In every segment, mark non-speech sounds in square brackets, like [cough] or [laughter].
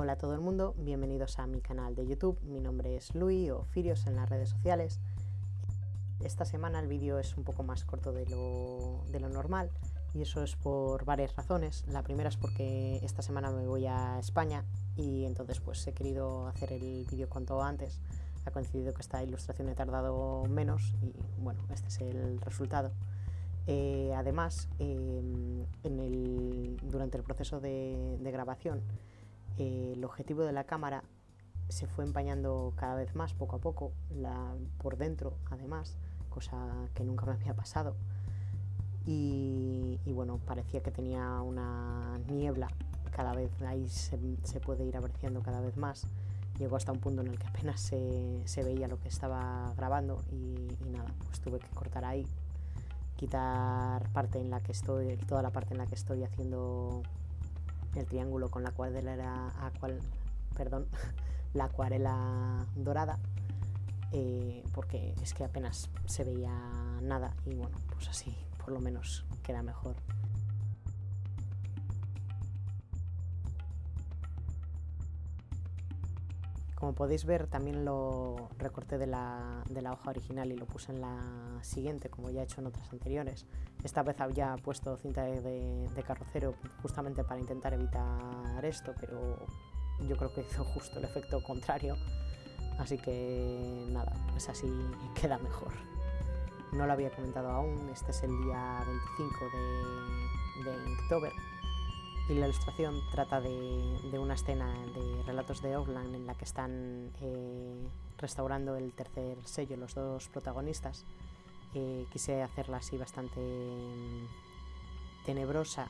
Hola a todo el mundo, bienvenidos a mi canal de YouTube, mi nombre es Luis o Firios en las redes sociales. Esta semana el vídeo es un poco más corto de lo, de lo normal y eso es por varias razones. La primera es porque esta semana me voy a España y entonces pues he querido hacer el vídeo cuanto antes. Ha coincidido que esta ilustración he tardado menos y bueno, este es el resultado. Eh, además, em, en el, durante el proceso de, grabación, eh, el objetivo de la cámara se fue empañando cada vez más, poco a poco, por dentro, además, cosa que nunca me había pasado. Y, bueno, parecía que tenía una niebla, cada vez ahí se, puede ir apreciando cada vez más. Llegó hasta un punto en el que apenas se, veía lo que estaba grabando y, y nada, pues tuve que cortar ahí quitar parte en la que estoy, toda la parte en la que estoy haciendo el triángulo con la acuarela, cual, perdón, [laughs] la acuarela dorada, eh, porque es que apenas se veía nada y bueno, pues así por lo menos queda mejor. Como podéis ver también lo recorté de la, hoja original y lo puse en la siguiente como ya he hecho en otras anteriores. Esta vez había puesto cinta de, carrocero justamente para intentar evitar esto, pero yo creo que hizo justo el efecto contrario. Así que nada, pues así queda mejor. No lo había comentado aún, este es el día 25 de, de Inktober y la ilustración trata de, una escena de Relatos de Ogland en la que están eh, restaurando el tercer sello los dos protagonistas. Eh, quise hacerla así bastante mm, tenebrosa,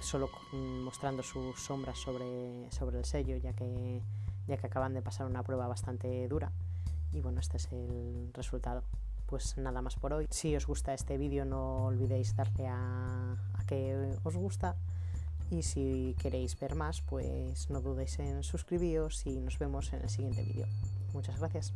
solo mostrando sus sombras sobre, sobre el sello, ya que, ya que acaban de pasar una prueba bastante dura. Y bueno, este es el resultado. Pues nada más por hoy. Si os gusta este vídeo no olvidéis darle a, a que os gusta y si queréis ver más, pues no dudéis en suscribiros y nos vemos en el siguiente vídeo. Muchas gracias.